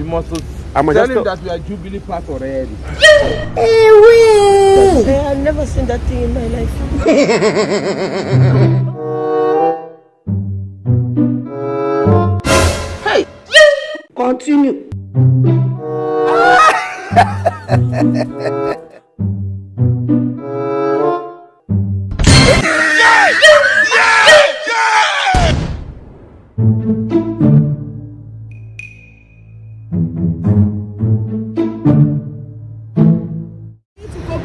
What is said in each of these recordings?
You must I'm tell him that we are Jubilee Park already. Hey, I've never seen that thing in my life. hey, continue.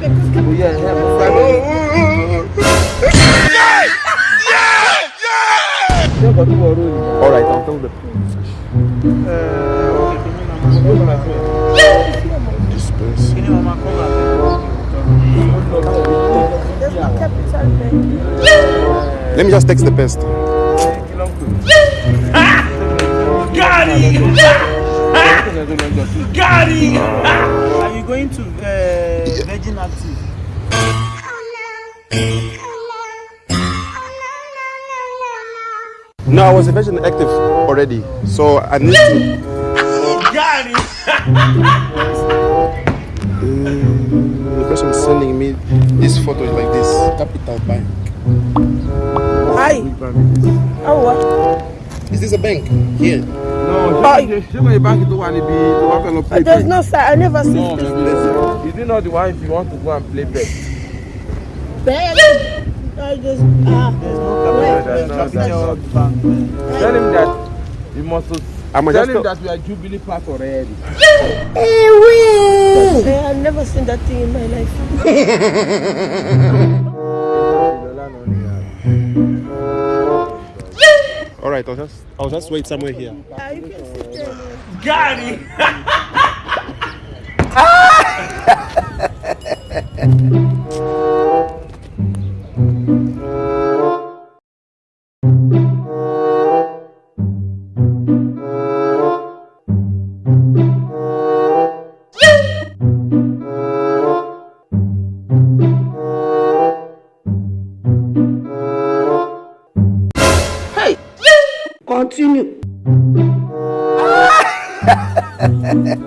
Oh, yeah, yeah, my family. Ṣé ọkọ̀ tí wọ́n rú ni? All right, I'll tell them. This place. There's no capital there. Let me just text the best. Are you going to uh, Virgin Active? No, I was a Virgin Active already, so I need to. Mm, the person sending me this photo is like this. Capital Bank. Hi. Oh, what? Is this a bank? Here. No, Bye. ṣé ṣé kò bank tó wà níbi tó wà fẹ́ lọ play There's no sir. I never seen No, this. maybe listen. Is it not the one if you want to go and play bet? Bag. I just ah. There's no Wait, capital. wait, that's capital not- bank. Tell him that you must I'm tell him that we are Jubilee Park already. Hey, I've never seen that thing in my life. All right, I'll just I'll just wait somewhere here. Ah, you can sit there. Hey, continue. Yeah!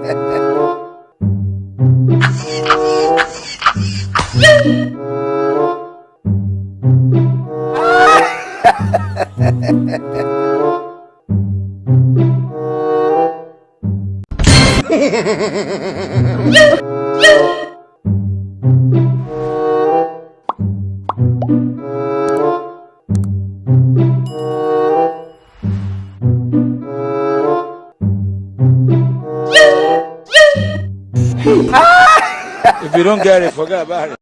If you don't get it, forget about it.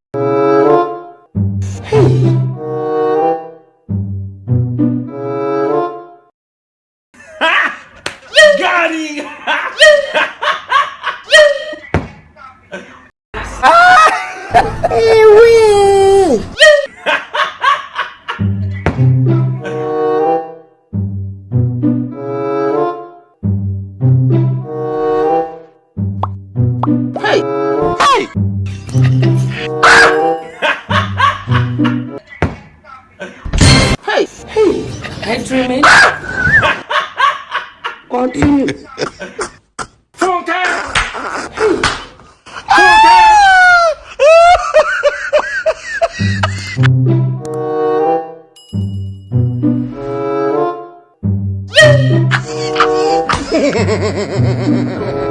Hey, hey. Hey I dreaming. Continue.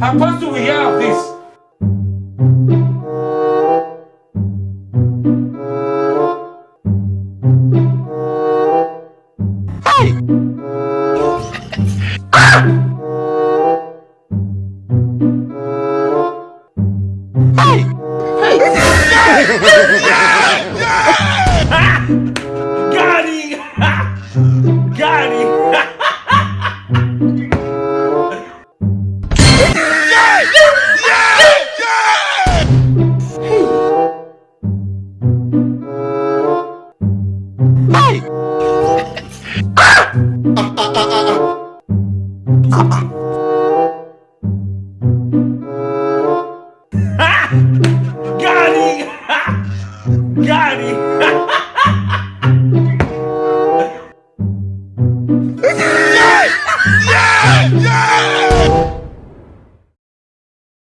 Apostle, we hear of this. Hey! Hey! Ah! ah, ah, ah mighty.